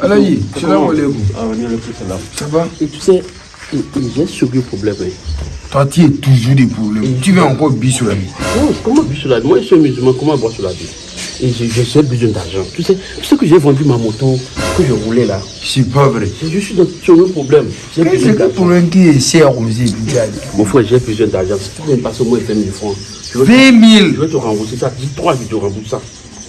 Alaikum. Ah, le. Ça va Et tu sais, et- et j'ai ce gros problème. hein. Toi, tu as toujours des problèmes. Tu veux encore bis sur la vie. Non, comment boire sur la vie? Moi, je suis musulman, comment boire sur la vie? Et j'ai besoin d'argent. Tu sais, tu sais que j'ai vendu ma moto, que je roulais là. C'est pas vrai. Je je suis dans sur le problème. C'est quel problème qui est cher comme Mon frère, j'ai besoin d'argent. Si tu viens passer au moins 20 000 francs, je vais, 20 je 000, vais te rembourser ça. Dis 3 jours, je te rembourse ça.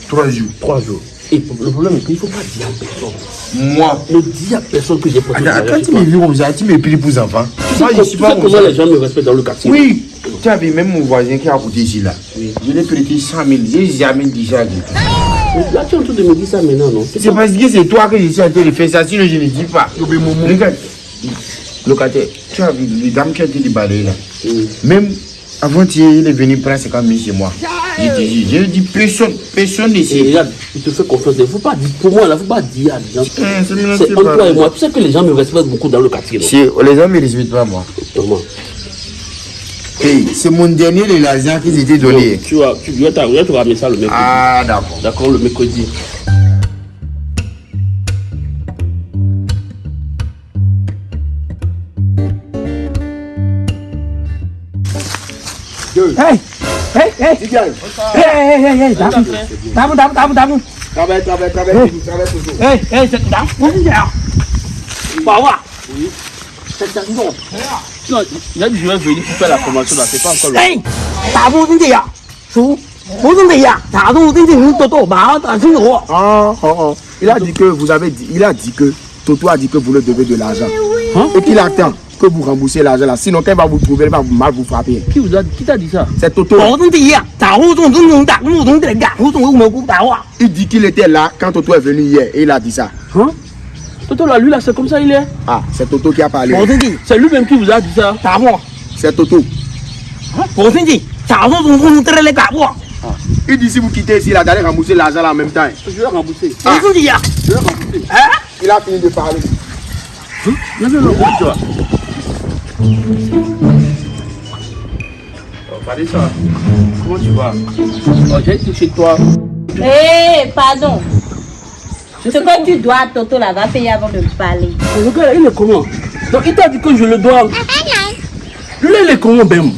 3 jours. 3 jours. Et le problème est qu'il ne faut pas dire à personne. Moi. Ne dis à personne que j'ai pas Attends, attends, tu me vis comme ça, tu me pries pour les enfants. Moi, je Tu suis sais pas comme comment ça. les gens me respectent dans le quartier? Oui, tu as vu même mon voisin qui a coûté ici là. Je l'ai prêté 100 000, j'ai jamais dit ça. à Là, tu es en train de me dire ça maintenant, non? C'est parce que c'est toi que je suis en train de faire ça, sinon je ne dis pas. Regarde, locataire, tu as vu les dames qui ont été déballées là. Oui. Même avant hier, il est venu prendre 50 000 chez moi. J'ai dit, j'ai dit, personne, personne Et ici. regarde, il te fait confiance. Il ne faut pas dire, pour moi, il ne faut pas dire à des gens. Eh, c'est entre toi et moi. Tu sais que les gens me respectent beaucoup dans le quartier. Si, les gens ne me respectent pas moi. Comment? Hey, c'est mon dernier de l'argent qu'ils étaient donné. Tu vas, tu je vais te ramener ça le mercredi. Ah, d'accord. D'accord, le mercredi. Hey, hey, hey, hey, hey, hey. Travaille, toujours. Hey, hey. Non, il a dit je vais venir pour faire la formation là, c'est pas encore le. Hey, tao xin lỗi. Oh, oh, oh. Il a dit que vous avez dit, il a dit que Toto a dit que vous le devez de l'argent. Hein? Et qu'il attend que vous remboursez l'argent là. Sinon, quand il va vous trouver, il va vous- mal vous frapper. Qui vous a qui t'a dit ça? C'est Toto. Il dit qu'il était là quand Toto est venu hier et il a dit ça. Hein? Toto là, lui là, c'est comme ça il est. Ah, c'est Toto qui a parlé. C'est lui-même qui vous a dit ça. C'est Toto. Đạp à? Il dit si vous quittez ici, là, d'aller rembourser l'argent là en même temps. Je vais rembourser. Gì à? Je vais rembourser. Hả? Il a fini de parler. Non, tu. Oh, Vanessa, comment tu vas? Oh, j'ai chez toi. Hé, pardon. Ce que tu dois à Toto là, va payer avant de me parler. Le gars il est comment? Donc il t'a dit que je le dois. Lui, il est comment, Ben?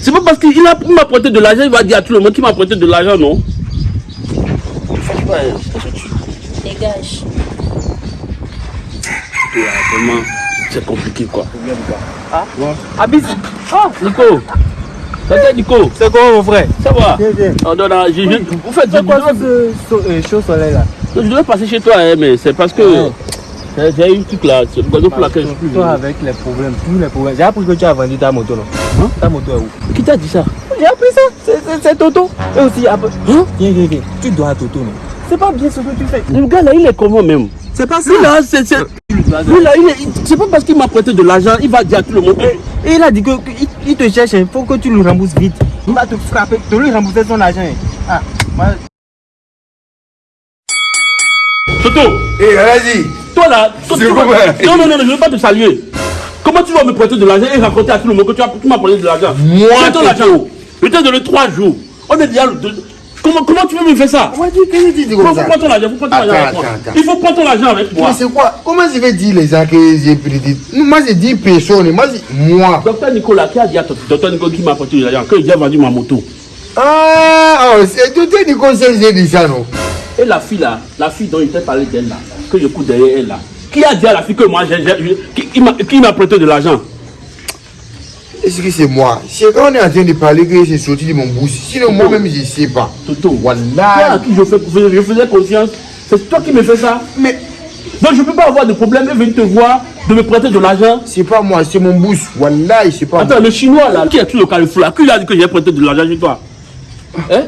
C'est pas parce qu'il m'a prêté de l'argent, il va dire à tout le monde qu'il m'a prêté de l'argent, non? Franchement, euh, Dégage. Vraiment, c'est compliqué quoi. Ah, Abis. Ah, Nico Nico? C'est quoi mon frère? Ça va Viens, viens. Oh, non, non, je, je, en fait, je, C'est quoi ce chaud soleil là? je devais passer chez toi, hein, mais c'est parce que Ouais. j'ai- eu un truc là, c'est pour laquelle je suis plus Toi avec les problèmes, tous les problèmes. J'ai appris que tu as vendu ta moto non? Hein? Ta moto est où? Qui t'a dit ça? J'ai appris ça, c'est- c'est c'est Toto. Et aussi, après, Hein? Viens, viens, viens. Tu dois à Toto, non? C'est pas bien ce que tu fais. Le gars là, il est comment même? C'est pas ça. Lui là, c'est. C'est- pas parce qu'il m'a prêté de l'argent, il va dire à tout le monde. Et il a dit que que il, te cherche, il faut que tu lui rembourses vite. Il va te frapper, te lui rembourser son argent. Ah, moi, Toto, vas-y. toi là, toi, tu vas- Non, non, non, je ne veux pas te saluer. Comment tu vas me prêter de l'argent et raconter à tout le monde que tu as- tu m'as prêté de l'argent? Moi, Je t'ai donné trois jours. On est déjà. le Comment, comment tu veux me faire ça Comment tu Il comme faut ça prendre ton argent, il faut prendre ton argent avec moi. attends, attends. Il faut prendre ton argent avec moi. Mais c'est quoi Comment je vais dire les gens que j'ai prédit Moi, j'ai dit personne. Moi, j'ai- moi. Docteur Nicolas, qui a dit à ton docteur Nicolas qui m'a de l'argent, que j'ai vendu ma moto. Ah, oh, c'est est du conseil, j'ai dit ça, non Et la fille là, la fille dont il t'a parlé d'elle là, que je cours derrière elle là, qui a dit à la fille que moi, j'ai, qui, qui m'a prêté de l'argent? Est-ce que c'est moi? C'est quand on est en train de parler que c'est sorti de mon bouche. Sinon, moi-même, je ne sais pas. Toto, toi à Wallah. qui je, fais, je faisais confiance, c'est toi qui me fais ça. Mais Donc je ne peux pas avoir de problème et venir te voir, de me prêter de l'argent. c'est pas moi, c'est mon bouche. Wallah, c'est pas Attends, le chinois là, qui a tout le carrefour là, qui a dit que j'ai prêté de l'argent chez toi? Hein?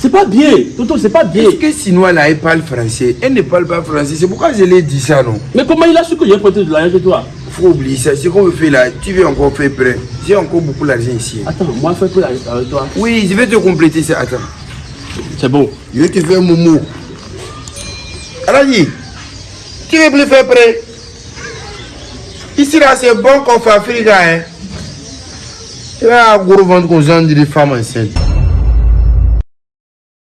C'est pas bien, Toto, c'est pas bien. Est-ce que Sinois là, elle parle français? Elle ne parle pas français. C'est pourquoi je l'ai dit ça, non? Mais comment il a su que j'ai prêté de l'argent chez toi? Faut oublier ça. Ce qu'on veut faire là, tu veux encore faire prêt. J'ai encore beaucoup d'argent ici. Attends, moi je fais avec toi. Oui, je vais te compléter ça. Attends. C'est bon. Je vais te faire mon mot. Aladi, tu veux plus faire prêt Ici là, c'est bon qu'on fait Afrique, hein. Tu vas gros vendre qu'on vende des femmes enceintes.